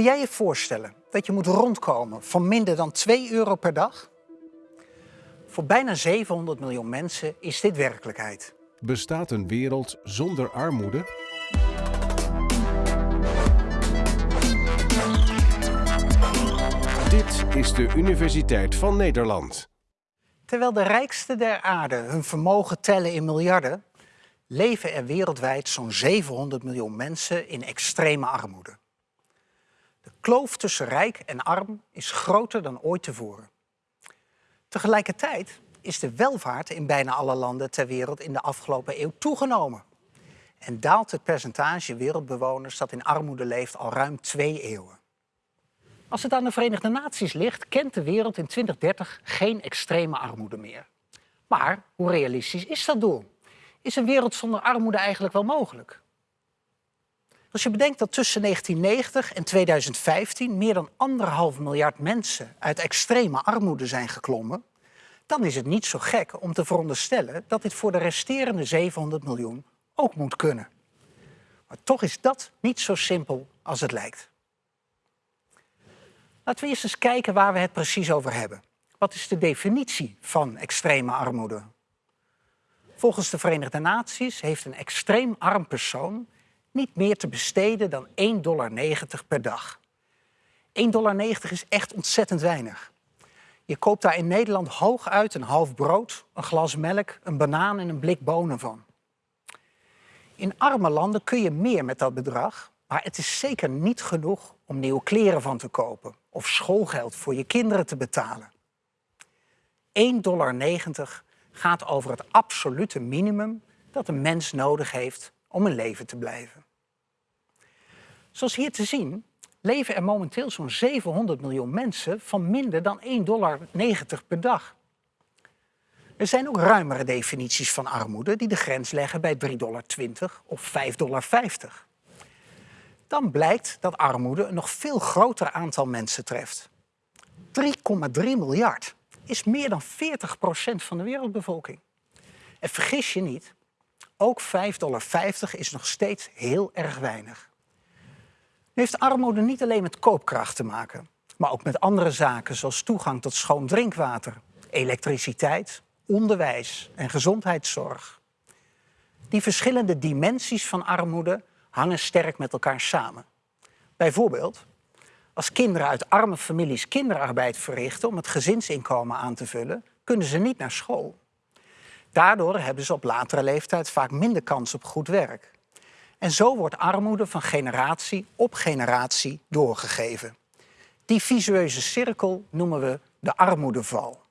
Kun jij je voorstellen dat je moet rondkomen van minder dan 2 euro per dag? Voor bijna 700 miljoen mensen is dit werkelijkheid. Bestaat een wereld zonder armoede? Dit is de Universiteit van Nederland. Terwijl de rijksten der aarde hun vermogen tellen in miljarden, leven er wereldwijd zo'n 700 miljoen mensen in extreme armoede. Kloof tussen rijk en arm is groter dan ooit tevoren. Tegelijkertijd is de welvaart in bijna alle landen ter wereld in de afgelopen eeuw toegenomen. En daalt het percentage wereldbewoners dat in armoede leeft al ruim twee eeuwen. Als het aan de Verenigde Naties ligt, kent de wereld in 2030 geen extreme armoede meer. Maar hoe realistisch is dat doel? Is een wereld zonder armoede eigenlijk wel mogelijk? Als je bedenkt dat tussen 1990 en 2015 meer dan anderhalf miljard mensen uit extreme armoede zijn geklommen, dan is het niet zo gek om te veronderstellen dat dit voor de resterende 700 miljoen ook moet kunnen. Maar toch is dat niet zo simpel als het lijkt. Laten we eerst eens kijken waar we het precies over hebben. Wat is de definitie van extreme armoede? Volgens de Verenigde Naties heeft een extreem arm persoon niet meer te besteden dan 1,90 dollar per dag. 1,90 dollar is echt ontzettend weinig. Je koopt daar in Nederland hooguit een half brood, een glas melk, een banaan en een blik bonen van. In arme landen kun je meer met dat bedrag, maar het is zeker niet genoeg om nieuwe kleren van te kopen of schoolgeld voor je kinderen te betalen. 1,90 dollar gaat over het absolute minimum dat een mens nodig heeft om een leven te blijven. Zoals hier te zien leven er momenteel zo'n 700 miljoen mensen van minder dan 1,90 dollar per dag. Er zijn ook ruimere definities van armoede die de grens leggen bij 3,20 dollar of 5,50 dollar. Dan blijkt dat armoede een nog veel groter aantal mensen treft. 3,3 miljard is meer dan 40% van de wereldbevolking. En vergis je niet, ook 5,50 dollar is nog steeds heel erg weinig. Nu heeft armoede niet alleen met koopkracht te maken, maar ook met andere zaken zoals toegang tot schoon drinkwater, elektriciteit, onderwijs en gezondheidszorg. Die verschillende dimensies van armoede hangen sterk met elkaar samen. Bijvoorbeeld, als kinderen uit arme families kinderarbeid verrichten om het gezinsinkomen aan te vullen, kunnen ze niet naar school. Daardoor hebben ze op latere leeftijd vaak minder kans op goed werk. En zo wordt armoede van generatie op generatie doorgegeven. Die visueuze cirkel noemen we de armoedeval.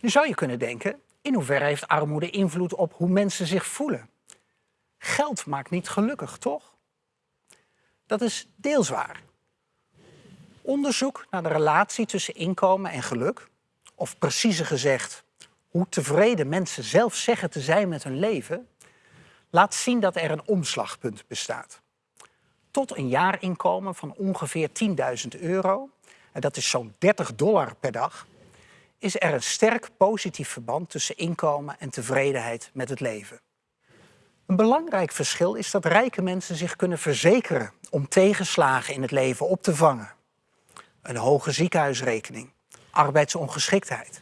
Nu zou je kunnen denken, in hoeverre heeft armoede invloed op hoe mensen zich voelen? Geld maakt niet gelukkig, toch? Dat is deels waar. Onderzoek naar de relatie tussen inkomen en geluk, of preciezer gezegd, hoe tevreden mensen zelf zeggen te zijn met hun leven, laat zien dat er een omslagpunt bestaat. Tot een jaarinkomen van ongeveer 10.000 euro, en dat is zo'n 30 dollar per dag, is er een sterk positief verband tussen inkomen en tevredenheid met het leven. Een belangrijk verschil is dat rijke mensen zich kunnen verzekeren om tegenslagen in het leven op te vangen. Een hoge ziekenhuisrekening, arbeidsongeschiktheid.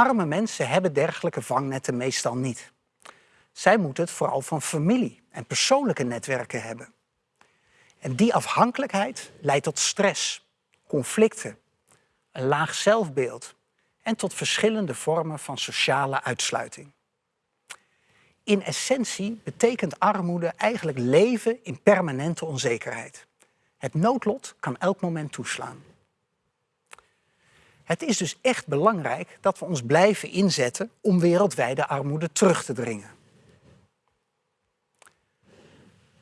Arme mensen hebben dergelijke vangnetten meestal niet. Zij moeten het vooral van familie en persoonlijke netwerken hebben. En die afhankelijkheid leidt tot stress, conflicten, een laag zelfbeeld en tot verschillende vormen van sociale uitsluiting. In essentie betekent armoede eigenlijk leven in permanente onzekerheid. Het noodlot kan elk moment toeslaan. Het is dus echt belangrijk dat we ons blijven inzetten om wereldwijde armoede terug te dringen.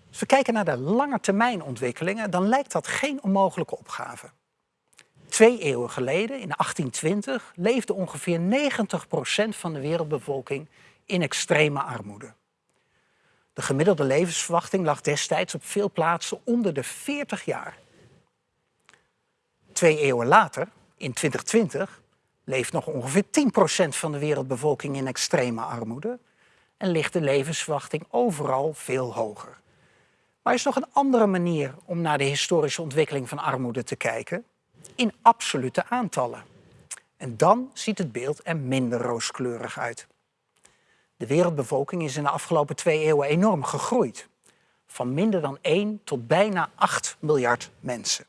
Als we kijken naar de langetermijnontwikkelingen, dan lijkt dat geen onmogelijke opgave. Twee eeuwen geleden, in 1820, leefde ongeveer 90% van de wereldbevolking in extreme armoede. De gemiddelde levensverwachting lag destijds op veel plaatsen onder de 40 jaar. Twee eeuwen later, in 2020, leeft nog ongeveer 10% van de wereldbevolking in extreme armoede en ligt de levensverwachting overal veel hoger. Maar er is nog een andere manier om naar de historische ontwikkeling van armoede te kijken. In absolute aantallen. En dan ziet het beeld er minder rooskleurig uit. De wereldbevolking is in de afgelopen twee eeuwen enorm gegroeid. Van minder dan 1 tot bijna 8 miljard mensen.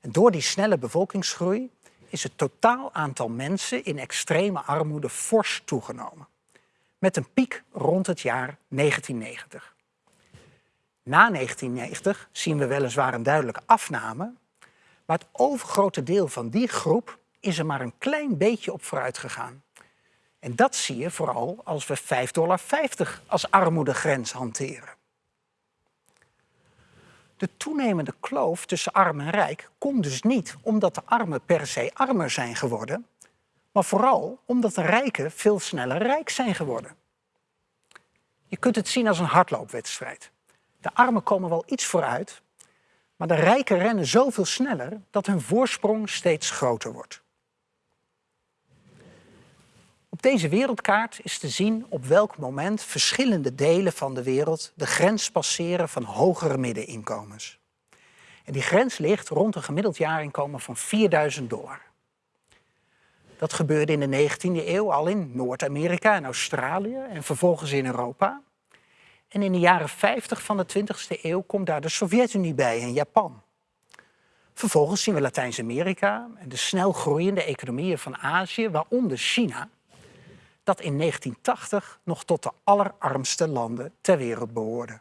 En door die snelle bevolkingsgroei is het totaal aantal mensen in extreme armoede fors toegenomen. Met een piek rond het jaar 1990. Na 1990 zien we weliswaar een duidelijke afname, maar het overgrote deel van die groep is er maar een klein beetje op vooruit gegaan. En dat zie je vooral als we 5,50 dollar als armoedegrens hanteren. De toenemende kloof tussen arm en rijk komt dus niet omdat de armen per se armer zijn geworden, maar vooral omdat de rijken veel sneller rijk zijn geworden. Je kunt het zien als een hardloopwedstrijd. De armen komen wel iets vooruit, maar de rijken rennen zoveel sneller dat hun voorsprong steeds groter wordt. Op deze wereldkaart is te zien op welk moment verschillende delen van de wereld de grens passeren van hogere middeninkomens. En die grens ligt rond een gemiddeld jaarinkomen van 4000 dollar. Dat gebeurde in de 19e eeuw al in Noord-Amerika en Australië en vervolgens in Europa. En in de jaren 50 van de 20e eeuw komt daar de Sovjet-Unie bij en Japan. Vervolgens zien we Latijns-Amerika en de snel groeiende economieën van Azië, waaronder China, dat in 1980 nog tot de allerarmste landen ter wereld behoorde.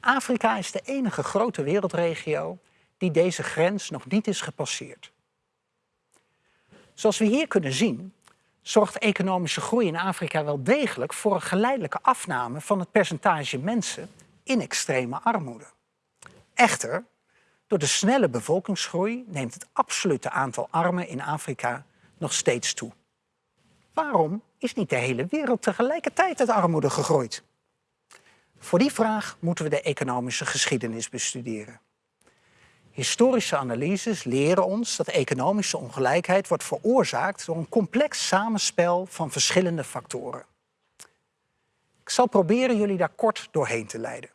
Afrika is de enige grote wereldregio die deze grens nog niet is gepasseerd. Zoals we hier kunnen zien, zorgt economische groei in Afrika wel degelijk voor een geleidelijke afname van het percentage mensen in extreme armoede. Echter, door de snelle bevolkingsgroei neemt het absolute aantal armen in Afrika nog steeds toe. Waarom is niet de hele wereld tegelijkertijd uit armoede gegroeid? Voor die vraag moeten we de economische geschiedenis bestuderen. Historische analyses leren ons dat economische ongelijkheid wordt veroorzaakt door een complex samenspel van verschillende factoren. Ik zal proberen jullie daar kort doorheen te leiden.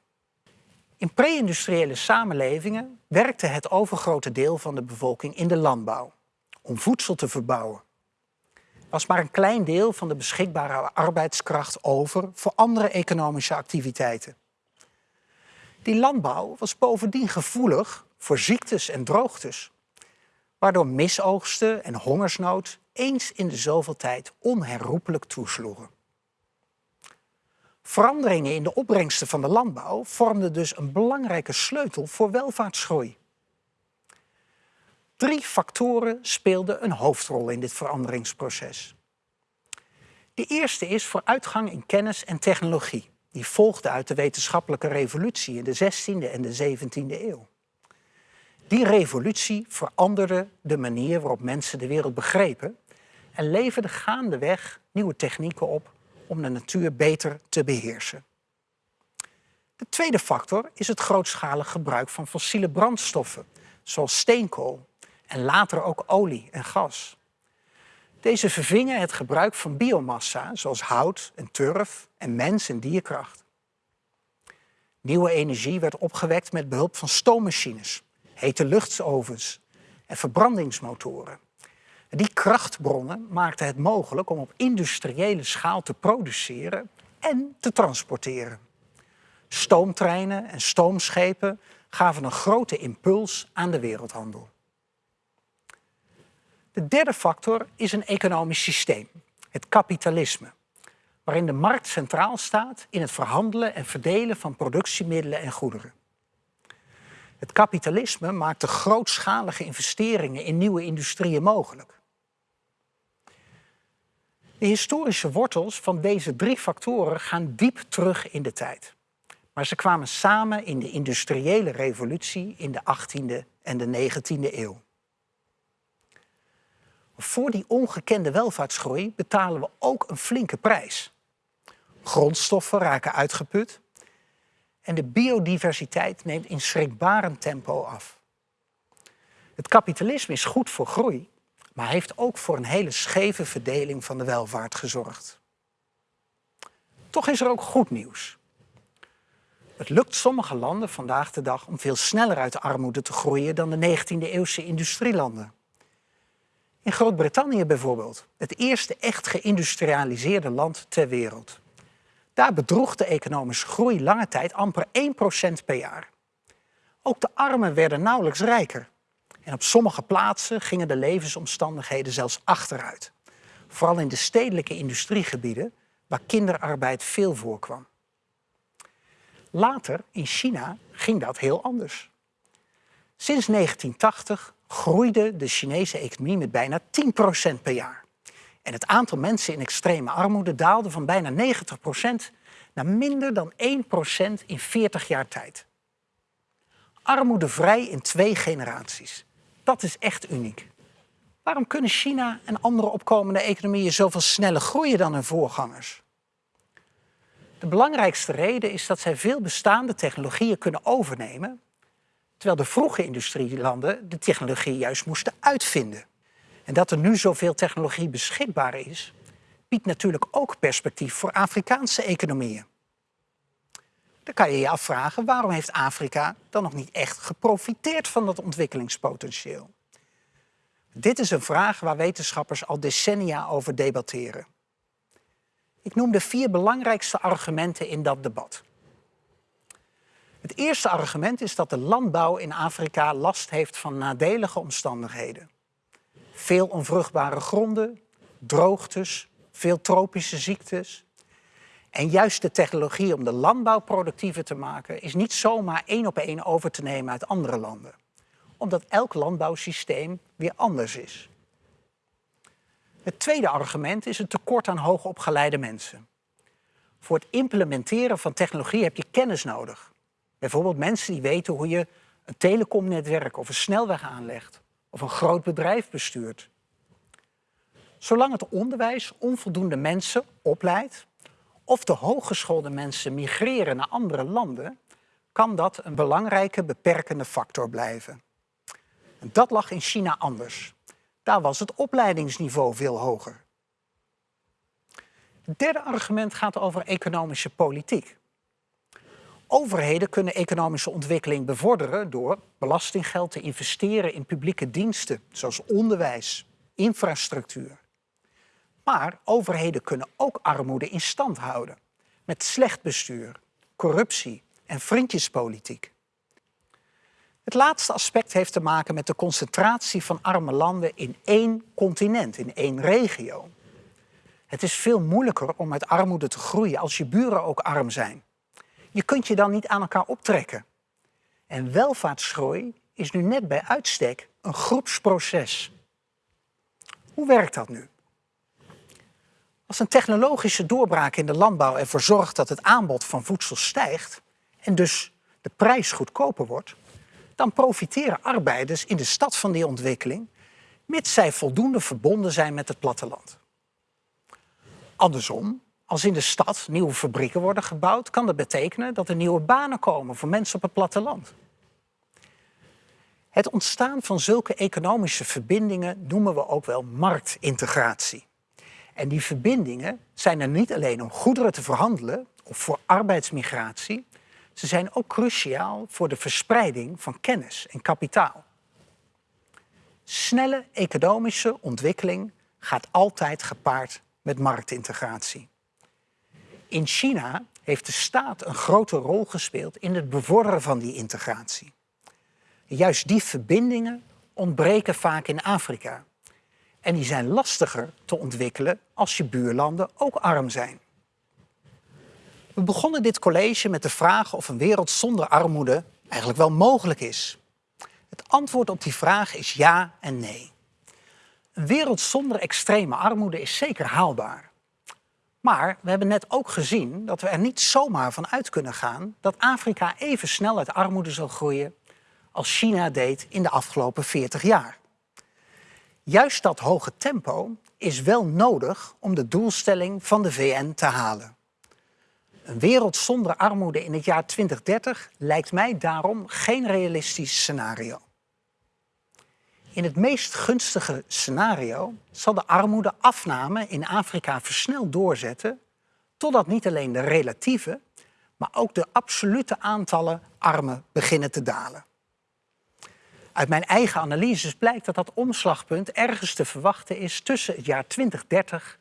In pre-industriële samenlevingen werkte het overgrote deel van de bevolking in de landbouw om voedsel te verbouwen was maar een klein deel van de beschikbare arbeidskracht over voor andere economische activiteiten. Die landbouw was bovendien gevoelig voor ziektes en droogtes, waardoor misoogsten en hongersnood eens in de zoveel tijd onherroepelijk toesloegen. Veranderingen in de opbrengsten van de landbouw vormden dus een belangrijke sleutel voor welvaartsgroei. Drie factoren speelden een hoofdrol in dit veranderingsproces. De eerste is vooruitgang in kennis en technologie. Die volgde uit de wetenschappelijke revolutie in de 16e en de 17e eeuw. Die revolutie veranderde de manier waarop mensen de wereld begrepen en leverde gaandeweg nieuwe technieken op om de natuur beter te beheersen. De tweede factor is het grootschalig gebruik van fossiele brandstoffen, zoals steenkool, en later ook olie en gas. Deze vervingen het gebruik van biomassa, zoals hout en turf en mens- en dierkracht. Nieuwe energie werd opgewekt met behulp van stoommachines, hete luchtsovens en verbrandingsmotoren. Die krachtbronnen maakten het mogelijk om op industriële schaal te produceren en te transporteren. Stoomtreinen en stoomschepen gaven een grote impuls aan de wereldhandel. De derde factor is een economisch systeem, het kapitalisme, waarin de markt centraal staat in het verhandelen en verdelen van productiemiddelen en goederen. Het kapitalisme maakt de grootschalige investeringen in nieuwe industrieën mogelijk. De historische wortels van deze drie factoren gaan diep terug in de tijd. Maar ze kwamen samen in de industriële revolutie in de 18e en de 19e eeuw. Voor die ongekende welvaartsgroei betalen we ook een flinke prijs. Grondstoffen raken uitgeput en de biodiversiteit neemt in schrikbarend tempo af. Het kapitalisme is goed voor groei, maar heeft ook voor een hele scheve verdeling van de welvaart gezorgd. Toch is er ook goed nieuws. Het lukt sommige landen vandaag de dag om veel sneller uit de armoede te groeien dan de 19e-eeuwse industrielanden. In Groot-Brittannië bijvoorbeeld, het eerste echt geïndustrialiseerde land ter wereld. Daar bedroeg de economische groei lange tijd amper 1% per jaar. Ook de armen werden nauwelijks rijker. En op sommige plaatsen gingen de levensomstandigheden zelfs achteruit. Vooral in de stedelijke industriegebieden, waar kinderarbeid veel voorkwam. Later, in China, ging dat heel anders. Sinds 1980 groeide de Chinese economie met bijna 10% per jaar. En het aantal mensen in extreme armoede daalde van bijna 90% naar minder dan 1% in 40 jaar tijd. Armoedevrij in twee generaties. Dat is echt uniek. Waarom kunnen China en andere opkomende economieën zoveel sneller groeien dan hun voorgangers? De belangrijkste reden is dat zij veel bestaande technologieën kunnen overnemen, terwijl de vroege industrielanden de technologie juist moesten uitvinden. En dat er nu zoveel technologie beschikbaar is, biedt natuurlijk ook perspectief voor Afrikaanse economieën. Dan kan je je afvragen waarom heeft Afrika dan nog niet echt geprofiteerd van dat ontwikkelingspotentieel? Dit is een vraag waar wetenschappers al decennia over debatteren. Ik noem de vier belangrijkste argumenten in dat debat. Het eerste argument is dat de landbouw in Afrika last heeft van nadelige omstandigheden. Veel onvruchtbare gronden, droogtes, veel tropische ziektes. En juist de technologie om de landbouw productiever te maken is niet zomaar één op één over te nemen uit andere landen. Omdat elk landbouwsysteem weer anders is. Het tweede argument is het tekort aan hoogopgeleide mensen. Voor het implementeren van technologie heb je kennis nodig. Bijvoorbeeld mensen die weten hoe je een telecomnetwerk of een snelweg aanlegt of een groot bedrijf bestuurt. Zolang het onderwijs onvoldoende mensen opleidt of de hooggeschoolde mensen migreren naar andere landen, kan dat een belangrijke beperkende factor blijven. En dat lag in China anders. Daar was het opleidingsniveau veel hoger. Het derde argument gaat over economische politiek. Overheden kunnen economische ontwikkeling bevorderen door belastinggeld te investeren in publieke diensten, zoals onderwijs, infrastructuur. Maar overheden kunnen ook armoede in stand houden met slecht bestuur, corruptie en vriendjespolitiek. Het laatste aspect heeft te maken met de concentratie van arme landen in één continent, in één regio. Het is veel moeilijker om uit armoede te groeien als je buren ook arm zijn. Je kunt je dan niet aan elkaar optrekken. En welvaartsgroei is nu net bij uitstek een groepsproces. Hoe werkt dat nu? Als een technologische doorbraak in de landbouw ervoor zorgt dat het aanbod van voedsel stijgt en dus de prijs goedkoper wordt, dan profiteren arbeiders in de stad van die ontwikkeling, mits zij voldoende verbonden zijn met het platteland. Andersom, als in de stad nieuwe fabrieken worden gebouwd, kan dat betekenen dat er nieuwe banen komen voor mensen op het platteland. Het ontstaan van zulke economische verbindingen noemen we ook wel marktintegratie. En die verbindingen zijn er niet alleen om goederen te verhandelen of voor arbeidsmigratie, ze zijn ook cruciaal voor de verspreiding van kennis en kapitaal. Snelle economische ontwikkeling gaat altijd gepaard met marktintegratie. In China heeft de staat een grote rol gespeeld in het bevorderen van die integratie. Juist die verbindingen ontbreken vaak in Afrika. En die zijn lastiger te ontwikkelen als je buurlanden ook arm zijn. We begonnen dit college met de vraag of een wereld zonder armoede eigenlijk wel mogelijk is. Het antwoord op die vraag is ja en nee. Een wereld zonder extreme armoede is zeker haalbaar. Maar we hebben net ook gezien dat we er niet zomaar van uit kunnen gaan dat Afrika even snel uit armoede zal groeien als China deed in de afgelopen 40 jaar. Juist dat hoge tempo is wel nodig om de doelstelling van de VN te halen. Een wereld zonder armoede in het jaar 2030 lijkt mij daarom geen realistisch scenario. In het meest gunstige scenario zal de armoedeafname in Afrika versneld doorzetten, totdat niet alleen de relatieve, maar ook de absolute aantallen armen beginnen te dalen. Uit mijn eigen analyses blijkt dat dat omslagpunt ergens te verwachten is tussen het jaar 2030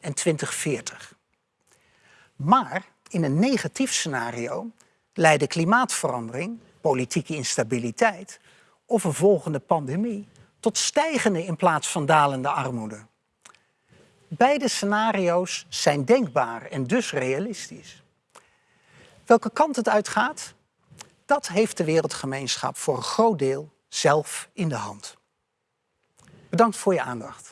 en 2040. Maar in een negatief scenario leiden klimaatverandering, politieke instabiliteit of een volgende pandemie tot stijgende in plaats van dalende armoede. Beide scenario's zijn denkbaar en dus realistisch. Welke kant het uitgaat, dat heeft de wereldgemeenschap voor een groot deel zelf in de hand. Bedankt voor je aandacht.